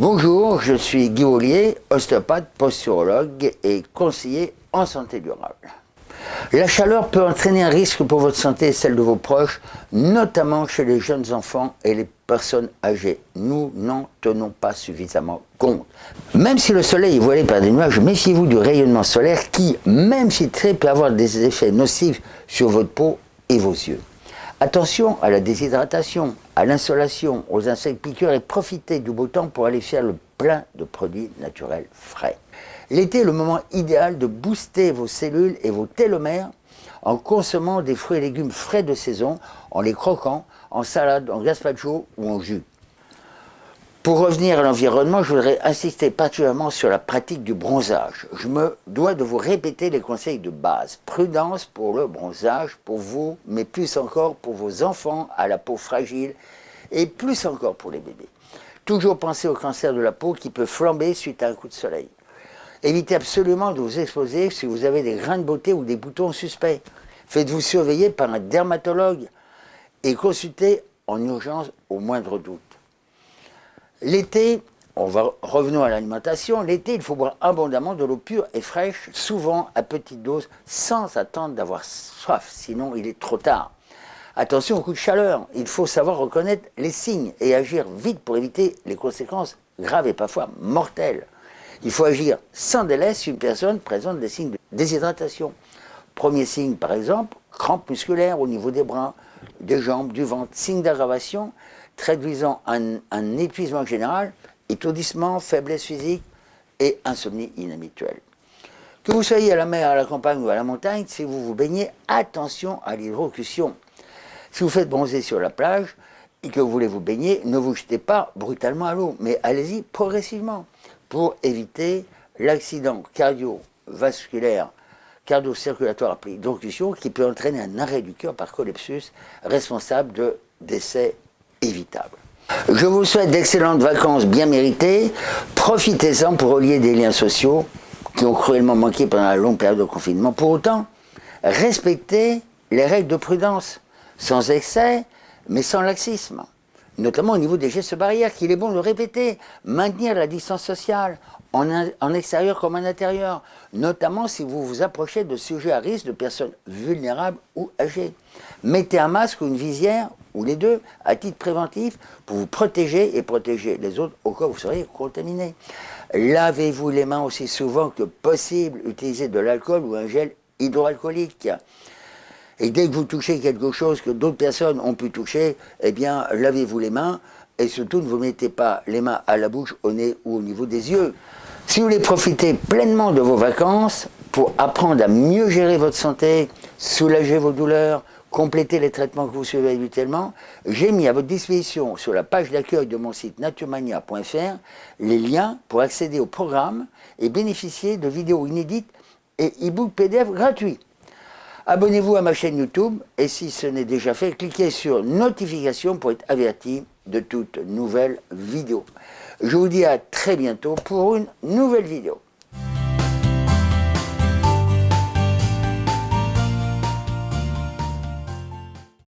Bonjour, je suis Guy Ollier, ostéopathe, posturologue et conseiller en santé durable. La chaleur peut entraîner un risque pour votre santé et celle de vos proches, notamment chez les jeunes enfants et les personnes âgées. Nous n'en tenons pas suffisamment compte. Même si le soleil est voilé par des nuages, méfiez-vous du rayonnement solaire qui, même si très, peut avoir des effets nocifs sur votre peau et vos yeux. Attention à la déshydratation, à l'insolation, aux insectes piqueurs et profitez du beau temps pour aller faire le plein de produits naturels frais. L'été est le moment idéal de booster vos cellules et vos télomères en consommant des fruits et légumes frais de saison, en les croquant, en salade, en gazpacho ou en jus. Pour revenir à l'environnement, je voudrais insister particulièrement sur la pratique du bronzage. Je me dois de vous répéter les conseils de base. Prudence pour le bronzage, pour vous, mais plus encore pour vos enfants à la peau fragile et plus encore pour les bébés. Toujours penser au cancer de la peau qui peut flamber suite à un coup de soleil. Évitez absolument de vous exposer si vous avez des grains de beauté ou des boutons suspects. Faites-vous surveiller par un dermatologue et consultez en urgence au moindre doute. L'été, on va revenons à l'alimentation, l'été il faut boire abondamment de l'eau pure et fraîche, souvent à petite dose, sans attendre d'avoir soif, sinon il est trop tard. Attention au coup de chaleur, il faut savoir reconnaître les signes et agir vite pour éviter les conséquences graves et parfois mortelles. Il faut agir sans délai si une personne présente des signes de déshydratation. Premier signe par exemple, crampes musculaires au niveau des bras, des jambes, du ventre, signe d'aggravation, traduisant un, épuisement général, étourdissement, faiblesse physique et insomnie inhabituelle. Que vous soyez à la mer, à la campagne ou à la montagne, si vous vous baignez, attention à l'hydrocution. Si vous faites bronzer sur la plage et que vous voulez vous baigner, ne vous jetez pas brutalement à l'eau, mais allez-y progressivement pour éviter l'accident cardiovasculaire, cardio-circulatoire après hydrocution qui peut entraîner un arrêt du cœur par collapsus responsable de décès Je vous souhaite d'excellentes vacances bien méritées. Profitez-en pour relier des liens sociaux qui ont cruellement manqué pendant la longue période de confinement. Pour autant, respectez les règles de prudence, sans excès, mais sans laxisme. Notamment au niveau des gestes barrières, qu'il est bon de répéter. Maintenir la distance sociale, en, extérieur comme en intérieur, notamment si vous vous approchez de sujets à risque, de personnes vulnérables ou âgées. Mettez un masque ou une visière, ou les deux, à titre préventif, pour vous protéger et protéger les autres au cas où vous seriez contaminé. Lavez-vous les mains aussi souvent que possible, utilisez de l'alcool ou un gel hydroalcoolique. Et dès que vous touchez quelque chose que d'autres personnes ont pu toucher, eh bien, lavez-vous les mains, et surtout ne vous mettez pas les mains à la bouche, au nez ou au niveau des yeux. Si vous voulez profiter pleinement de vos vacances pour apprendre à mieux gérer votre santé, soulager vos douleurs, compléter les traitements que vous suivez habituellement, j'ai mis à votre disposition sur la page d'accueil de mon site naturemania.fr les liens pour accéder au programme et bénéficier de vidéos inédites et e-books PDF gratuits. Abonnez-vous à ma chaîne YouTube et si ce n'est déjà fait, cliquez sur notification pour être averti de toutes nouvelles vidéos. Je vous dis à très bientôt pour une nouvelle vidéo.